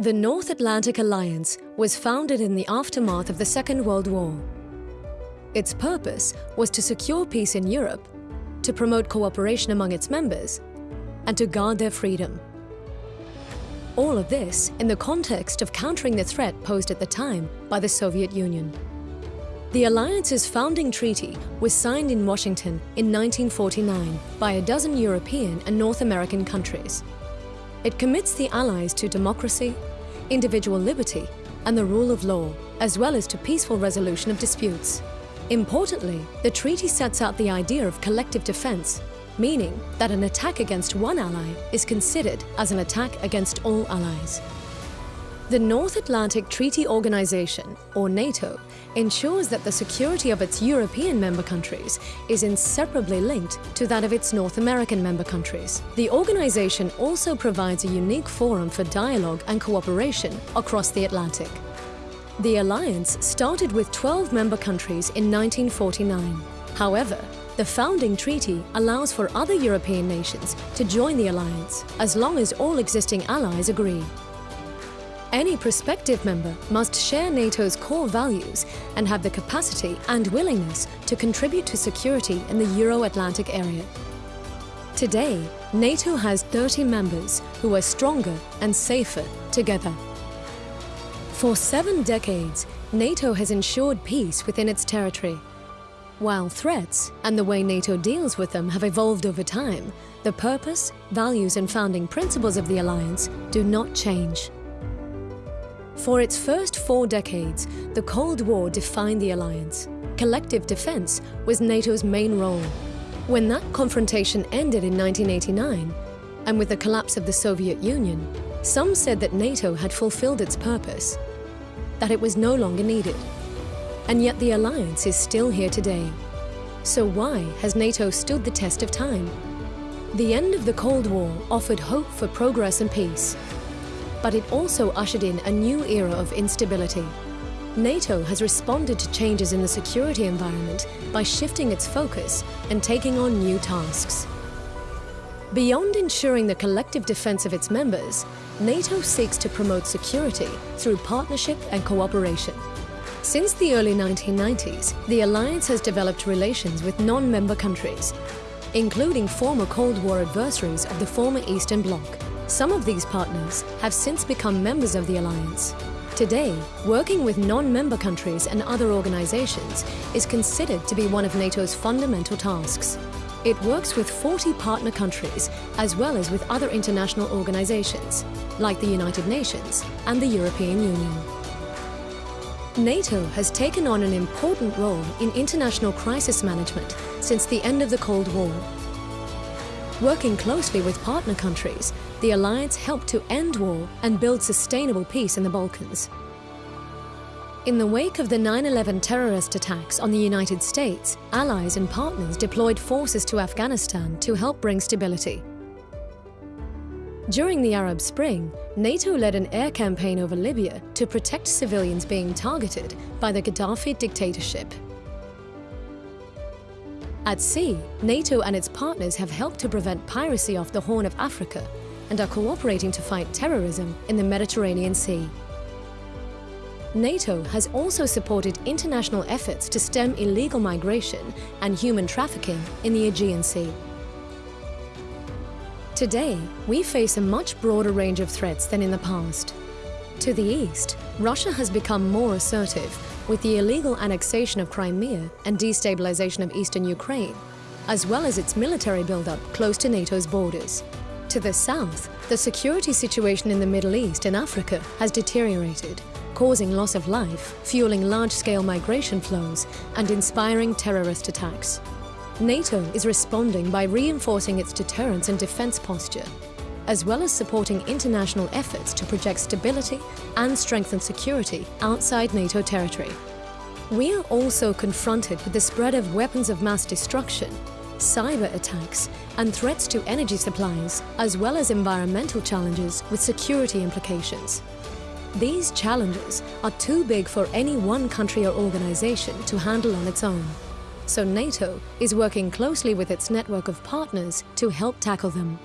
The North Atlantic Alliance was founded in the aftermath of the Second World War. Its purpose was to secure peace in Europe, to promote cooperation among its members, and to guard their freedom. All of this in the context of countering the threat posed at the time by the Soviet Union. The Alliance's founding treaty was signed in Washington in 1949 by a dozen European and North American countries. It commits the Allies to democracy, individual liberty, and the rule of law, as well as to peaceful resolution of disputes. Importantly, the treaty sets out the idea of collective defense, meaning that an attack against one ally is considered as an attack against all allies. The North Atlantic Treaty Organization, or NATO, ensures that the security of its European member countries is inseparably linked to that of its North American member countries. The organization also provides a unique forum for dialogue and cooperation across the Atlantic. The alliance started with 12 member countries in 1949. However, the founding treaty allows for other European nations to join the alliance as long as all existing allies agree. Any prospective member must share NATO's core values and have the capacity and willingness to contribute to security in the Euro-Atlantic area. Today, NATO has 30 members who are stronger and safer together. For seven decades, NATO has ensured peace within its territory. While threats and the way NATO deals with them have evolved over time, the purpose, values and founding principles of the alliance do not change. For its first four decades, the Cold War defined the alliance. Collective defense was NATO's main role. When that confrontation ended in 1989, and with the collapse of the Soviet Union, some said that NATO had fulfilled its purpose, that it was no longer needed. And yet the alliance is still here today. So why has NATO stood the test of time? The end of the Cold War offered hope for progress and peace, but it also ushered in a new era of instability. NATO has responded to changes in the security environment by shifting its focus and taking on new tasks. Beyond ensuring the collective defense of its members, NATO seeks to promote security through partnership and cooperation. Since the early 1990s, the alliance has developed relations with non-member countries, including former Cold War adversaries of the former Eastern Bloc. Some of these partners have since become members of the Alliance. Today, working with non-member countries and other organizations is considered to be one of NATO's fundamental tasks. It works with 40 partner countries as well as with other international organizations, like the United Nations and the European Union. NATO has taken on an important role in international crisis management since the end of the Cold War Working closely with partner countries, the alliance helped to end war and build sustainable peace in the Balkans. In the wake of the 9-11 terrorist attacks on the United States, allies and partners deployed forces to Afghanistan to help bring stability. During the Arab Spring, NATO led an air campaign over Libya to protect civilians being targeted by the Gaddafi dictatorship. At sea, NATO and its partners have helped to prevent piracy off the Horn of Africa and are cooperating to fight terrorism in the Mediterranean Sea. NATO has also supported international efforts to stem illegal migration and human trafficking in the Aegean Sea. Today, we face a much broader range of threats than in the past. To the east, Russia has become more assertive with the illegal annexation of Crimea and destabilization of eastern Ukraine, as well as its military buildup close to NATO's borders. To the south, the security situation in the Middle East and Africa has deteriorated, causing loss of life, fueling large-scale migration flows, and inspiring terrorist attacks. NATO is responding by reinforcing its deterrence and defense posture, as well as supporting international efforts to project stability and strengthen security outside NATO territory. We are also confronted with the spread of weapons of mass destruction, cyber attacks, and threats to energy supplies, as well as environmental challenges with security implications. These challenges are too big for any one country or organization to handle on its own. So NATO is working closely with its network of partners to help tackle them.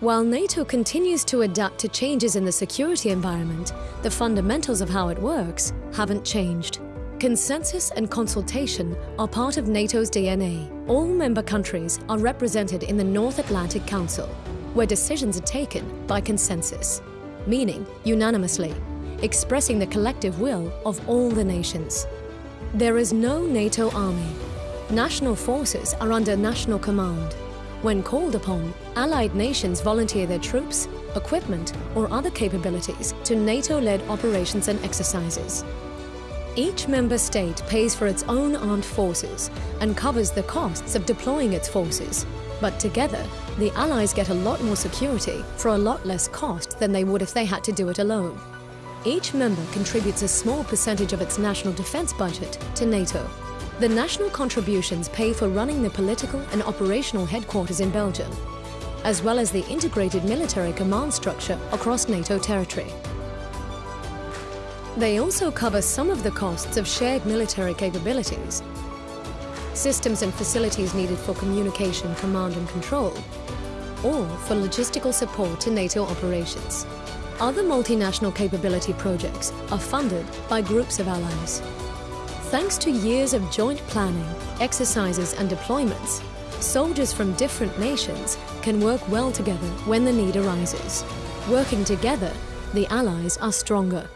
While NATO continues to adapt to changes in the security environment, the fundamentals of how it works haven't changed. Consensus and consultation are part of NATO's DNA. All member countries are represented in the North Atlantic Council, where decisions are taken by consensus, meaning unanimously, expressing the collective will of all the nations. There is no NATO army. National forces are under national command. When called upon, allied nations volunteer their troops, equipment or other capabilities to NATO-led operations and exercises. Each member state pays for its own armed forces and covers the costs of deploying its forces. But together, the Allies get a lot more security for a lot less cost than they would if they had to do it alone. Each member contributes a small percentage of its national defense budget to NATO. The national contributions pay for running the political and operational headquarters in Belgium, as well as the integrated military command structure across NATO territory. They also cover some of the costs of shared military capabilities, systems and facilities needed for communication, command and control, or for logistical support to NATO operations. Other multinational capability projects are funded by groups of allies. Thanks to years of joint planning, exercises and deployments, soldiers from different nations can work well together when the need arises. Working together, the allies are stronger.